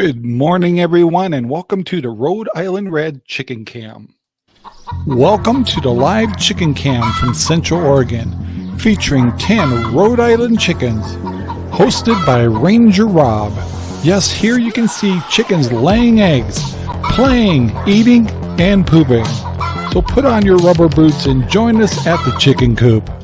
Good morning, everyone, and welcome to the Rhode Island Red Chicken Cam. Welcome to the live chicken cam from Central Oregon, featuring 10 Rhode Island chickens, hosted by Ranger Rob. Yes, here you can see chickens laying eggs, playing, eating, and pooping. So put on your rubber boots and join us at the chicken coop.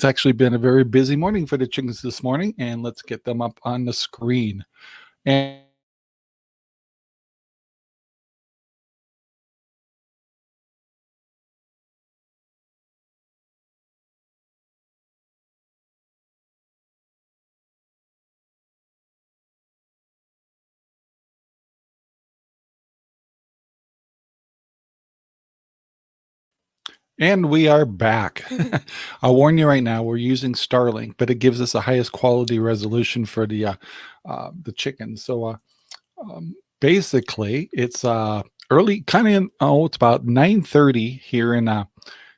It's actually been a very busy morning for the chickens this morning, and let's get them up on the screen. And And we are back. I'll warn you right now, we're using Starlink, but it gives us the highest quality resolution for the uh, uh, the chickens. So uh, um, basically, it's uh, early, kind of, oh, it's about 9.30 here in uh,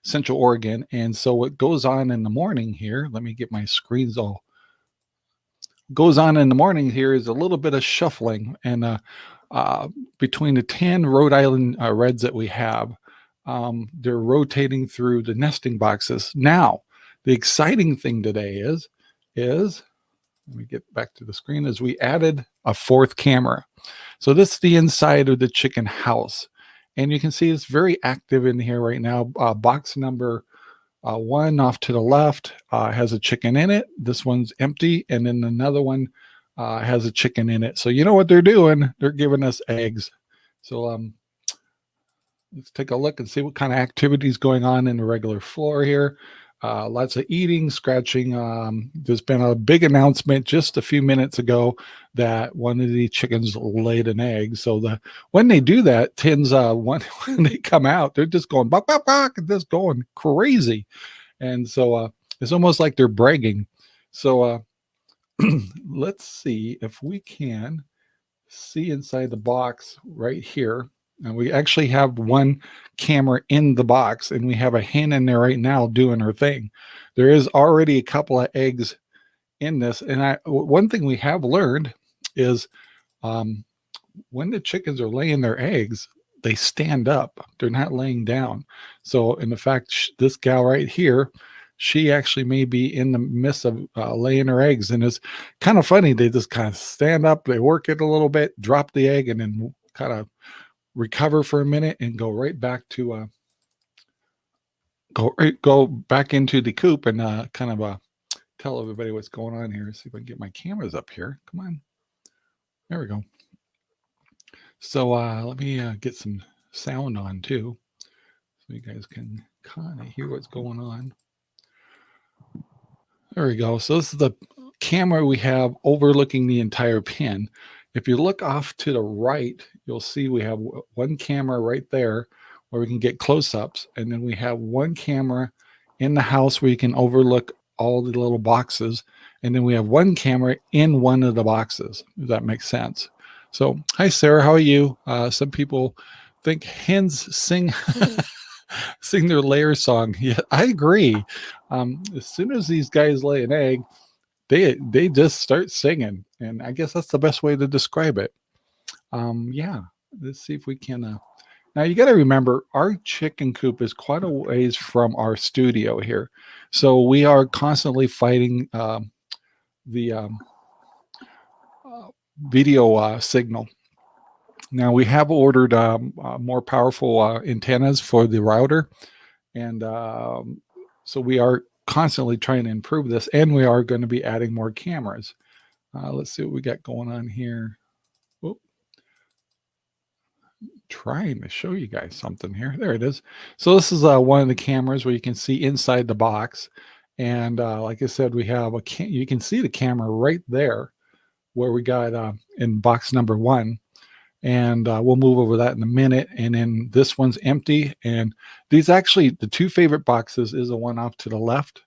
Central Oregon. And so what goes on in the morning here, let me get my screens all, goes on in the morning here is a little bit of shuffling. And uh, uh, between the 10 Rhode Island uh, Reds that we have, um, they're rotating through the nesting boxes. Now, the exciting thing today is, is, let me get back to the screen, is we added a fourth camera. So this is the inside of the chicken house. And you can see it's very active in here right now. Uh, box number uh, one off to the left uh, has a chicken in it. This one's empty. And then another one uh, has a chicken in it. So you know what they're doing? They're giving us eggs. So um, let's take a look and see what kind of activities going on in the regular floor here. Uh, lots of eating, scratching. Um, there's been a big announcement just a few minutes ago that one of the chickens laid an egg. So the when they do that, tends uh, when, when they come out, they're just going bok bok, and just going crazy, and so uh, it's almost like they're bragging. So uh, let's see if we can see inside the box right here. And we actually have one camera in the box and we have a hen in there right now doing her thing. There is already a couple of eggs in this. And I, one thing we have learned is um, when the chickens are laying their eggs, they stand up. They're not laying down. So in the fact, this gal right here, she actually may be in the midst of uh, laying her eggs. And it's kind of funny. They just kind of stand up, they work it a little bit, drop the egg, and then kind of recover for a minute and go right back to uh go right, go back into the coop and uh kind of uh tell everybody what's going on here. See if i can get my cameras up here. Come on. There we go. So uh let me uh, get some sound on too so you guys can kind of hear what's going on. There we go. So this is the camera we have overlooking the entire pen if you look off to the right, you'll see we have one camera right there where we can get close-ups. And then we have one camera in the house where you can overlook all the little boxes. And then we have one camera in one of the boxes, if that makes sense. So, hi, Sarah, how are you? Uh, some people think hens sing sing their layer song. Yeah, I agree. Um, as soon as these guys lay an egg, they they just start singing and i guess that's the best way to describe it. Um yeah let's see if we can uh now you got to remember our chicken coop is quite a ways from our studio here. So we are constantly fighting um, the um, uh, video uh, signal. Now we have ordered um, uh, more powerful uh, antennas for the router and um, so we are constantly trying to improve this and we are going to be adding more cameras. Uh, let's see what we got going on here. Whoop. Trying to show you guys something here. There it is. So this is uh, one of the cameras where you can see inside the box. And uh, like I said, we have a you can see the camera right there where we got uh, in box number one and uh, we'll move over that in a minute. And then this one's empty. And these actually, the two favorite boxes is the one off to the left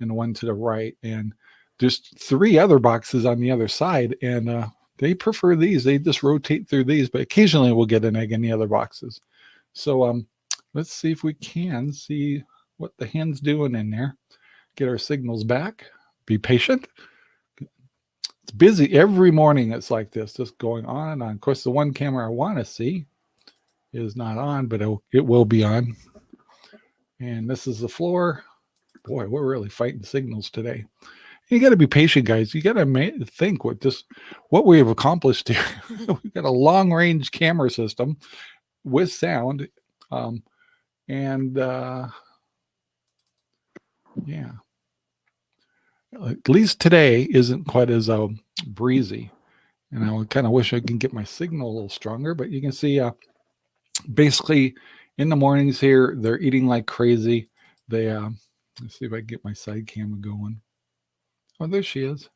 and one to the right. And there's three other boxes on the other side. And uh, they prefer these. They just rotate through these, but occasionally we'll get an egg in the other boxes. So um, let's see if we can see what the hen's doing in there. Get our signals back. Be patient. It's busy every morning. It's like this, just going on and on. Of course, the one camera I want to see is not on, but it, it will be on. And this is the floor. Boy, we're really fighting signals today. You got to be patient, guys. You got to think what this, what we have accomplished here. We've got a long range camera system with sound. Um, and uh, yeah, at least today isn't quite as uh, breezy. And I kind of wish I can get my signal a little stronger, but you can see uh, basically in the mornings here, they're eating like crazy. They, uh, let's see if I can get my side camera going. Oh, there she is.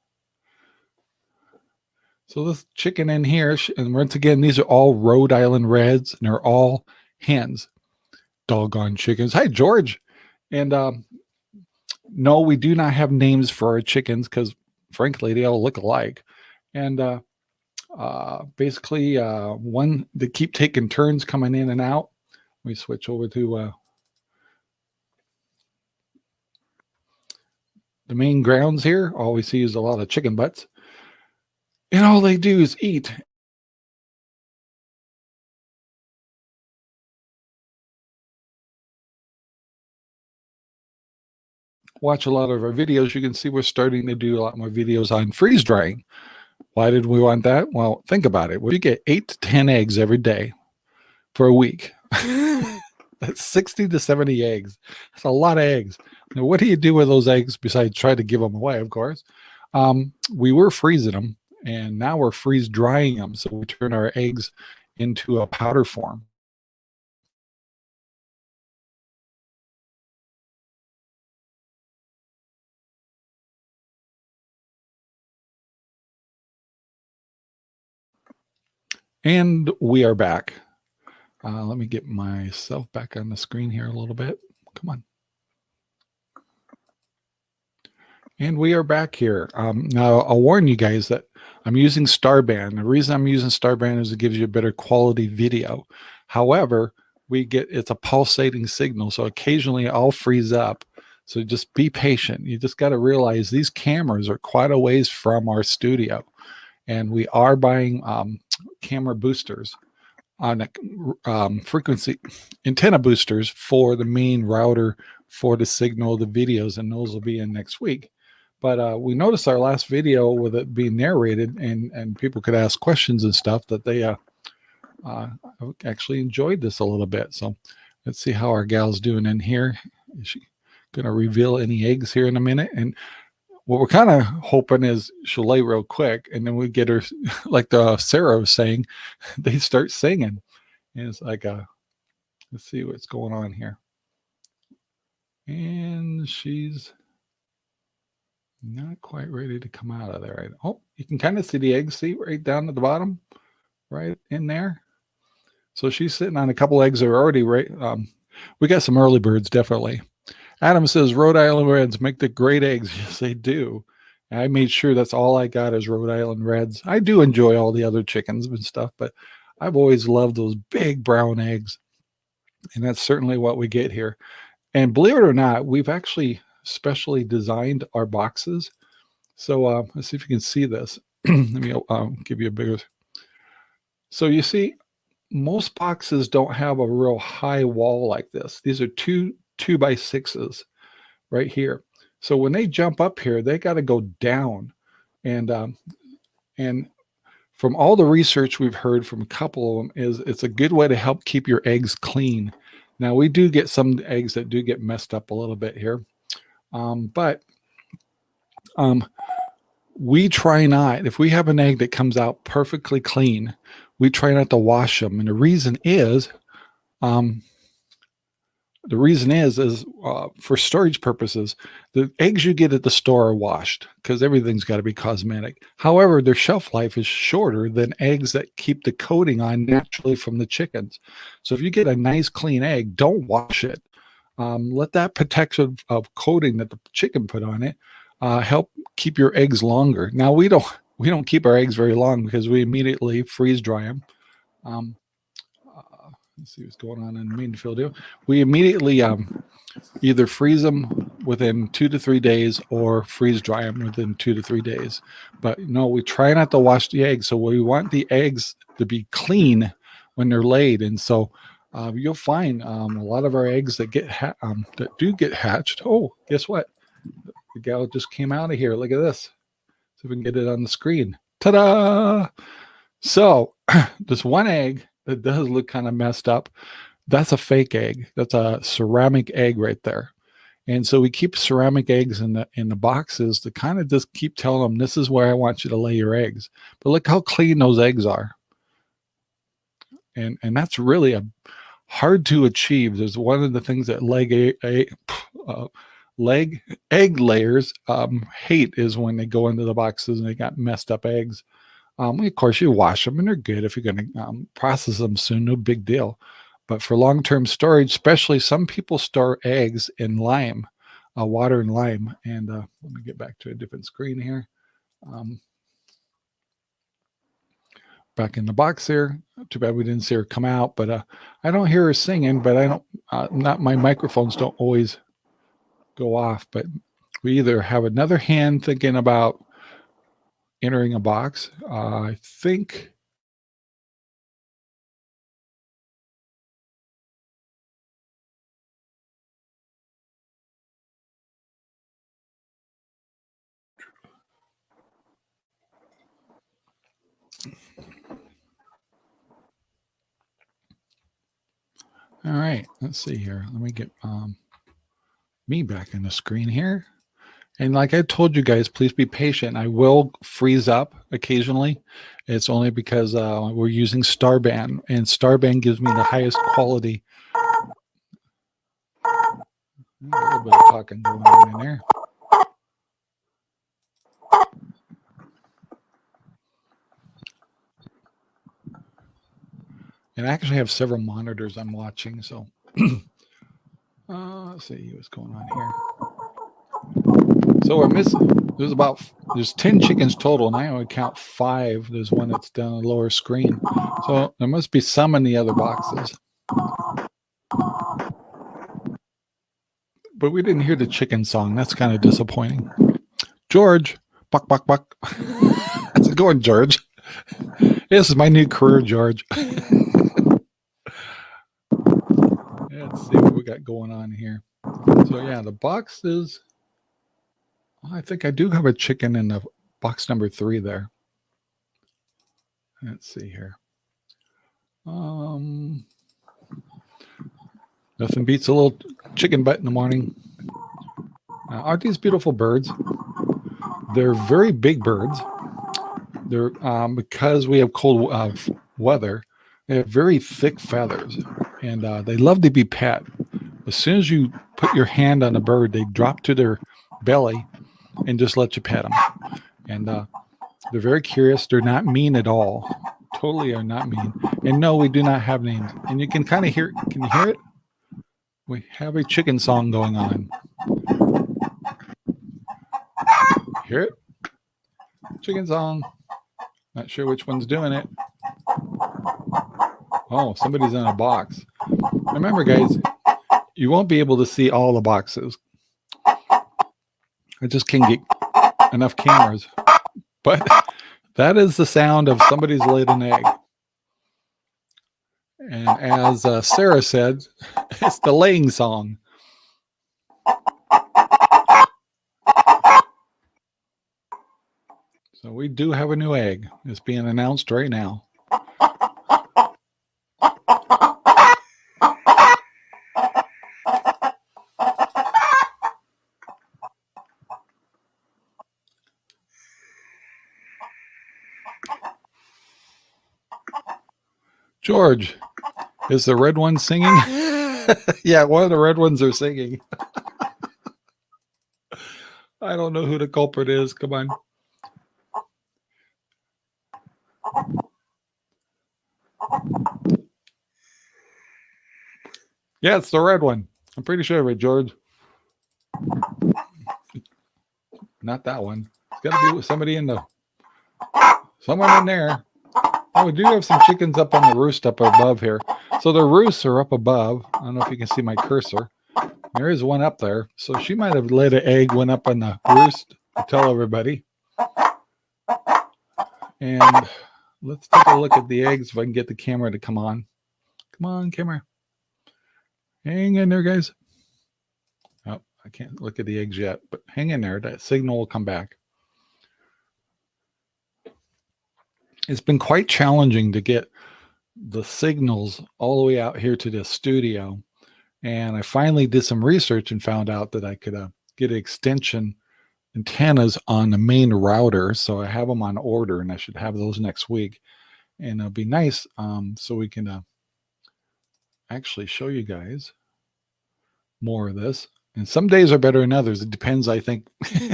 So this chicken in here, and once again, these are all Rhode Island Reds, and they're all hens. Doggone chickens. Hi, George. And um, no, we do not have names for our chickens because, frankly, they all look alike. And uh, uh, basically, uh, one they keep taking turns coming in and out. We switch over to uh, the main grounds here. All we see is a lot of chicken butts. And all they do is eat. Watch a lot of our videos, you can see we're starting to do a lot more videos on freeze drying. Why did we want that? Well, think about it. We get eight to 10 eggs every day for a week. That's 60 to 70 eggs. That's a lot of eggs. Now, what do you do with those eggs besides try to give them away, of course? Um, we were freezing them and now we're freeze drying them. So we turn our eggs into a powder form. And we are back. Uh, let me get myself back on the screen here a little bit. Come on. And we are back here. Um, now, I'll warn you guys that I'm using Starband. The reason I'm using Starband is it gives you a better quality video. However, we get it's a pulsating signal, so occasionally I'll freeze up. So just be patient. You just got to realize these cameras are quite a ways from our studio. And we are buying um, camera boosters on a um, frequency antenna boosters for the main router for the signal, the videos, and those will be in next week. But uh, we noticed our last video with it being narrated and, and people could ask questions and stuff that they uh, uh, actually enjoyed this a little bit. So let's see how our gal's doing in here. Is she going to reveal any eggs here in a minute? And what we're kind of hoping is she'll lay real quick and then we get her like the Sarah was saying, they start singing. And it's like, uh, let's see what's going on here. And she's not quite ready to come out of there. Oh, you can kind of see the egg seat right down at the bottom, right in there. So she's sitting on a couple eggs that are already right. Um, we got some early birds, definitely. Adam says Rhode Island Reds make the great eggs. Yes, they do. I made sure that's all I got is Rhode Island Reds. I do enjoy all the other chickens and stuff, but I've always loved those big brown eggs. And that's certainly what we get here. And believe it or not, we've actually specially designed our boxes. So uh, let's see if you can see this. Let me um, give you a bigger. So you see, most boxes don't have a real high wall like this. These are two two by sixes right here. So when they jump up here, they got to go down. And um, and from all the research we've heard from a couple of them is it's a good way to help keep your eggs clean. Now we do get some eggs that do get messed up a little bit here. Um, but um, we try not, if we have an egg that comes out perfectly clean, we try not to wash them. And the reason is um, the reason is, is uh, for storage purposes, the eggs you get at the store are washed because everything's got to be cosmetic. However, their shelf life is shorter than eggs that keep the coating on naturally from the chickens. So if you get a nice clean egg, don't wash it. Um, let that protection of coating that the chicken put on it uh, help keep your eggs longer. Now we don't we don't keep our eggs very long because we immediately freeze dry them. Um, let's see what's going on in Mainfield. We immediately um, either freeze them within two to three days or freeze dry them within two to three days. But no, we try not to wash the eggs. So we want the eggs to be clean when they're laid. And so uh, you'll find um, a lot of our eggs that get um, that do get hatched. Oh, guess what? The gal just came out of here. Look at this. See if we can get it on the screen. Ta-da! So this one egg that does look kind of messed up, that's a fake egg. That's a ceramic egg right there. And so we keep ceramic eggs in the in the boxes to kind of just keep telling them this is where I want you to lay your eggs. But look how clean those eggs are. And and that's really a hard to achieve. There's one of the things that leg a, a uh, leg egg layers um, hate is when they go into the boxes and they got messed up eggs. Um, of course, you wash them and they're good if you're going to um, process them soon. No big deal. But for long-term storage, especially some people store eggs in lime, uh, water and lime. And uh, let me get back to a different screen here. Um, back in the box here. Too bad we didn't see her come out, but uh, I don't hear her singing, but I don't, uh, not my microphones don't always go off, but we either have another hand thinking about entering a box. Uh, I think All right, let's see here. Let me get um, me back in the screen here. And like I told you guys, please be patient. I will freeze up occasionally. It's only because uh, we're using Starband, and Starband gives me the highest quality. A little bit of talking going on in there. And I actually have several monitors I'm watching. So uh, let's see what's going on here. So we're missing, there's about, there's 10 chickens total. And I only count five. There's one that's down the lower screen. So there must be some in the other boxes. But we didn't hear the chicken song. That's kind of disappointing. George, buck, buck, buck. How's it going, George? This is my new career, George. Let's see what we got going on here. So yeah, the box is, I think I do have a chicken in the box number three there. Let's see here. Um, nothing beats a little chicken butt in the morning. Aren't these beautiful birds? They're very big birds. They're um, because we have cold uh, weather. They have very thick feathers and uh, they love to be pet. As soon as you put your hand on a bird, they drop to their belly and just let you pet them. And uh, they're very curious. They're not mean at all. Totally are not mean. And no, we do not have names. And you can kind of hear, can you hear it? We have a chicken song going on. Hear it? Chicken song. Not sure which one's doing it. Oh, somebody's in a box. Remember, guys, you won't be able to see all the boxes. I just can't get enough cameras. But that is the sound of somebody's laid an egg. And as uh, Sarah said, it's the laying song. So we do have a new egg. It's being announced right now. George, is the red one singing? yeah, one of the red ones are singing. I don't know who the culprit is. Come on. Yeah, it's the red one. I'm pretty sure of it, George. Not that one. It's got to be somebody in the, someone in there. We do have some chickens up on the roost up above here. So the roosts are up above. I don't know if you can see my cursor. There is one up there. So she might have laid an egg, went up on the roost to tell everybody. And let's take a look at the eggs if I can get the camera to come on. Come on, camera. Hang in there, guys. Oh, I can't look at the eggs yet, but hang in there. That signal will come back. It's been quite challenging to get the signals all the way out here to the studio. And I finally did some research and found out that I could uh, get extension antennas on the main router. So I have them on order and I should have those next week. And it'll be nice um, so we can uh, actually show you guys more of this. And some days are better than others. It depends, I think,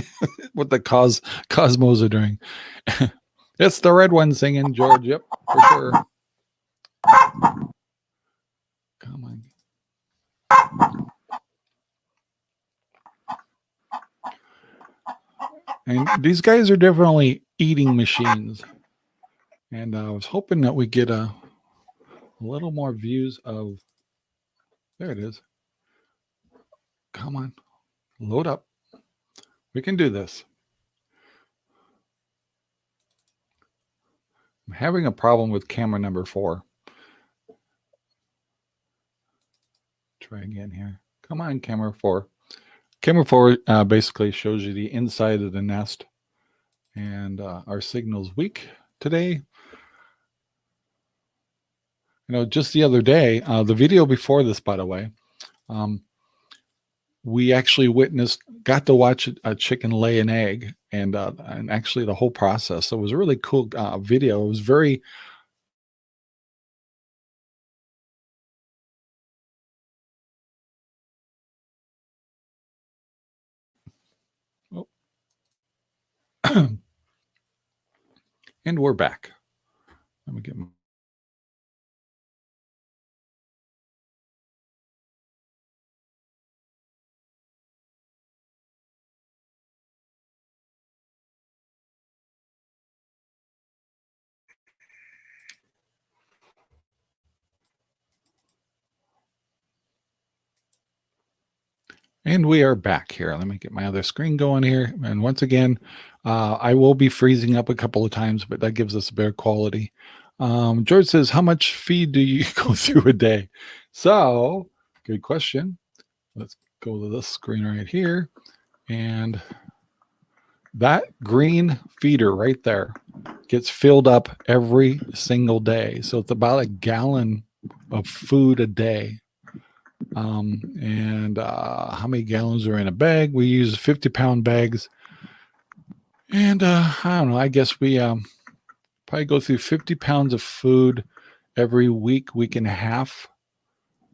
what the cos cosmos are doing. it's the red one singing, George. Yep, for sure. Come on. And these guys are definitely eating machines. And I was hoping that we get a, a little more views of, there it is. Come on, load up. We can do this. I'm having a problem with camera number four. Try again here. Come on, camera four. Camera four uh, basically shows you the inside of the nest and uh, our signal's weak today. You know, just the other day, uh, the video before this, by the way, um, we actually witnessed, got to watch a chicken lay an egg and, uh, and actually the whole process. So it was a really cool uh, video. It was very and we're back. Let me get And we are back here. Let me get my other screen going here. And once again, uh, I will be freezing up a couple of times, but that gives us a better quality. Um, George says, how much feed do you go through a day? So good question. Let's go to this screen right here. And that green feeder right there gets filled up every single day. So it's about a gallon of food a day um, and uh, how many gallons are in a bag? We use 50 pound bags. And uh, I don't know, I guess we um, probably go through 50 pounds of food every week, week and a half,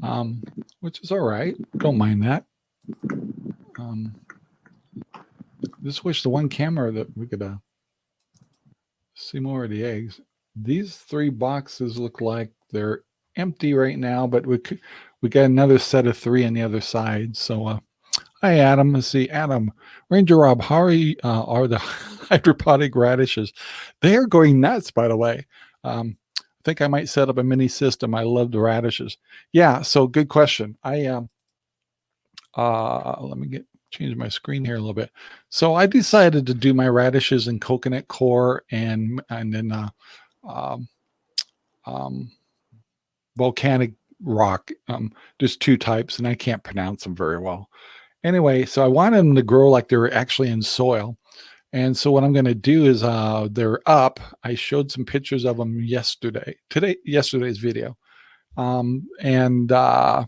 um, which is all right. Don't mind that. Um, just wish the one camera that we could uh, see more of the eggs. These three boxes look like they're empty right now, but we could, we got another set of three on the other side. So, uh, hi, Adam. Let's see, Adam, Ranger Rob, how are, you, uh, are the hydroponic radishes? They are going nuts, by the way. Um, I think I might set up a mini system. I love the radishes. Yeah, so good question. I um, uh, let me get change my screen here a little bit. So I decided to do my radishes in coconut coir and and then uh, um, um, volcanic rock. Um, there's two types and I can't pronounce them very well. Anyway, so I wanted them to grow like they were actually in soil. And so what I'm going to do is uh, they're up. I showed some pictures of them yesterday, today, yesterday's video. Um, and uh,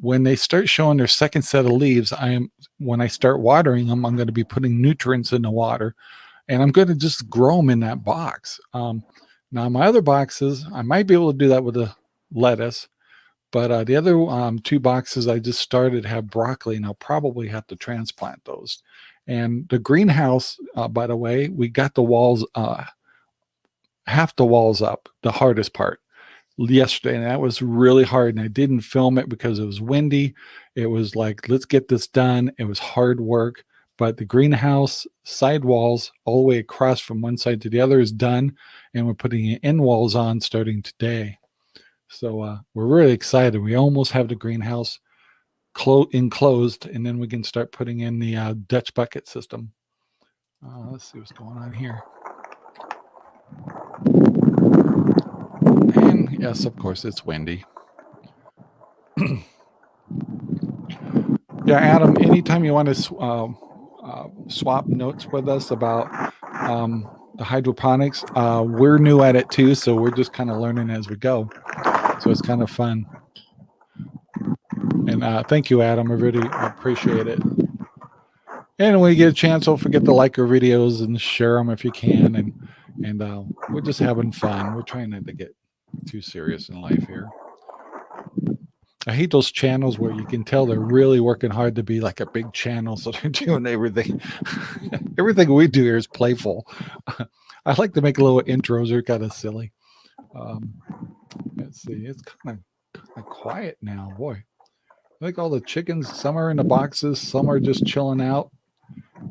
when they start showing their second set of leaves, I am, when I start watering them, I'm going to be putting nutrients in the water and I'm going to just grow them in that box. Um, now my other boxes, I might be able to do that with a lettuce. But uh, the other um, two boxes I just started have broccoli, and I'll probably have to transplant those. And the greenhouse, uh, by the way, we got the walls, uh, half the walls up, the hardest part yesterday. And that was really hard. And I didn't film it because it was windy. It was like, let's get this done. It was hard work, but the greenhouse side walls all the way across from one side to the other is done. And we're putting in walls on starting today. So uh, we're really excited. We almost have the greenhouse clo enclosed and then we can start putting in the uh, Dutch bucket system. Uh, let's see what's going on here. And yes, of course, it's windy. yeah, Adam, anytime you want to uh, uh, swap notes with us about um, the hydroponics, uh, we're new at it too, so we're just kind of learning as we go. So it's kind of fun. And uh, thank you, Adam. I really appreciate it. And when you get a chance, don't forget to like our videos and share them if you can. And and uh, we're just having fun. We're trying not to get too serious in life here. I hate those channels where you can tell they're really working hard to be like a big channel. So they're doing everything. everything we do here is playful. I like to make little intros. They're kind of silly. Um, let's see. It's kind of, kind of quiet now. Boy, I think all the chickens, some are in the boxes, some are just chilling out.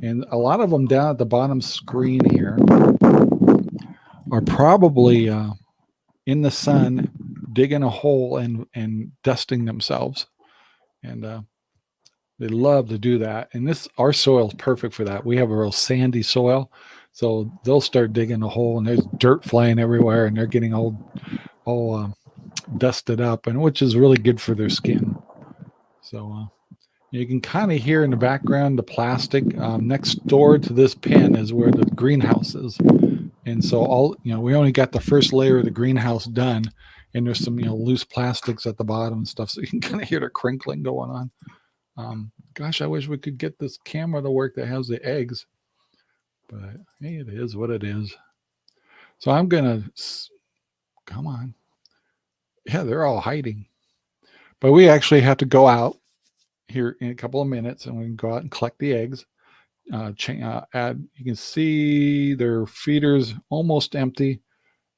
And a lot of them down at the bottom screen here are probably uh, in the sun digging a hole and and dusting themselves and uh, they love to do that and this our soil is perfect for that we have a real sandy soil so they'll start digging a hole and there's dirt flying everywhere and they're getting all all uh, dusted up and which is really good for their skin. So uh, you can kind of hear in the background the plastic um, next door to this pen is where the greenhouse is. And so all you know we only got the first layer of the greenhouse done and there's some you know loose plastics at the bottom and stuff so you can kind of hear the crinkling going on. Um, gosh i wish we could get this camera to work that has the eggs but hey it is what it is so i'm gonna come on yeah they're all hiding but we actually have to go out here in a couple of minutes and we can go out and collect the eggs uh, uh, add you can see their feeders almost empty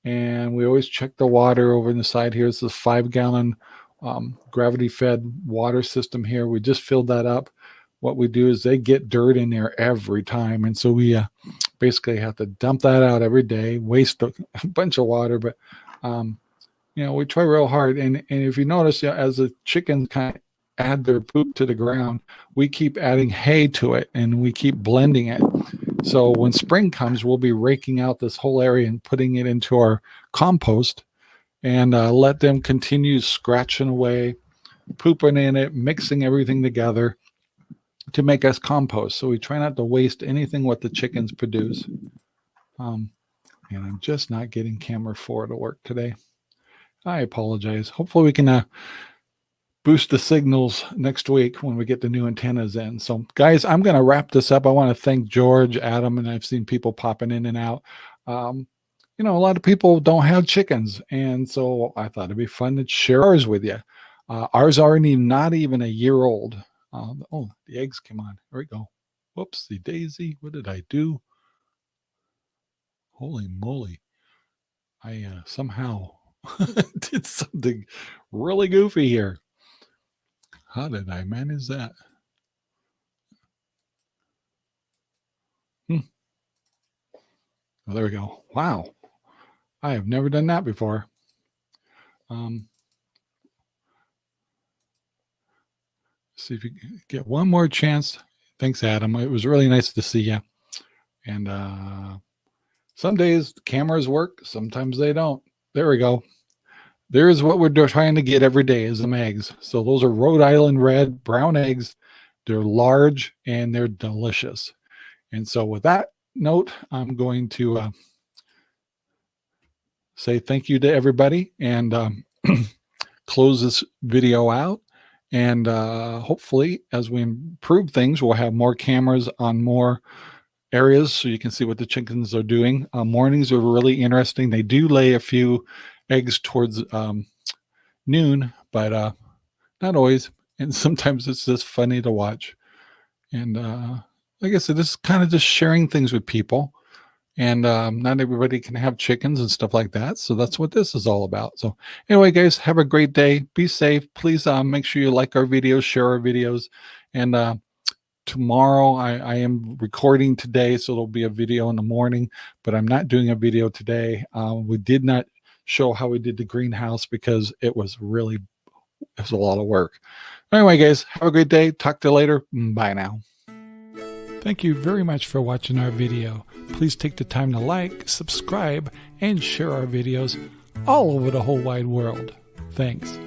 and we always check the water over in the side here. It's a five gallon um, gravity fed water system here. We just filled that up. What we do is they get dirt in there every time. And so we uh, basically have to dump that out every day, waste a, bunch of water. But, um, you know, we try real hard. And, and if you notice, you know, as the chickens kind of add their poop to the ground, we keep adding hay to it and we keep blending it. So when spring comes, we'll be raking out this whole area and putting it into our compost and uh, let them continue scratching away, pooping in it, mixing everything together to make us compost. So we try not to waste anything what the chickens produce. Um, and I'm just not getting camera four to work today. I apologize. Hopefully we can uh, boost the signals next week when we get the new antennas in. So guys, I'm going to wrap this up. I want to thank George, Adam, and I've seen people popping in and out. Um, you know, a lot of people don't have chickens. And so I thought it'd be fun to share ours with you. Uh, ours are not even a year old. Uh, oh, the eggs came on. Here we go. Whoopsie daisy. What did I do? Holy moly. I uh, somehow did something really goofy here. How did I manage that? Hmm. Well, there we go. Wow. I have never done that before. Um, see if you get one more chance. Thanks, Adam. It was really nice to see you. And uh, some days cameras work, sometimes they don't. There we go. There's what we're trying to get every day is some eggs. So those are Rhode Island red brown eggs. They're large and they're delicious. And so with that note, I'm going to uh, say thank you to everybody and um, close this video out. And uh, hopefully, as we improve things, we'll have more cameras on more areas so you can see what the chickens are doing. Uh, mornings are really interesting. They do lay a few eggs towards um, noon, but uh, not always. And sometimes it's just funny to watch. And uh, like I said, this is kind of just sharing things with people. And um, not everybody can have chickens and stuff like that. So that's what this is all about. So anyway, guys, have a great day. Be safe. Please uh, make sure you like our videos, share our videos, and uh, tomorrow I, I, am recording today so there'll be a video in the morning but i'm not doing a video today um, we did not show how we did the greenhouse because it was really it was a lot of work anyway guys have a great day talk to you later bye now thank you very much for watching our video. Please take the time to like subscribe and share our videos all over the whole wide world. Thanks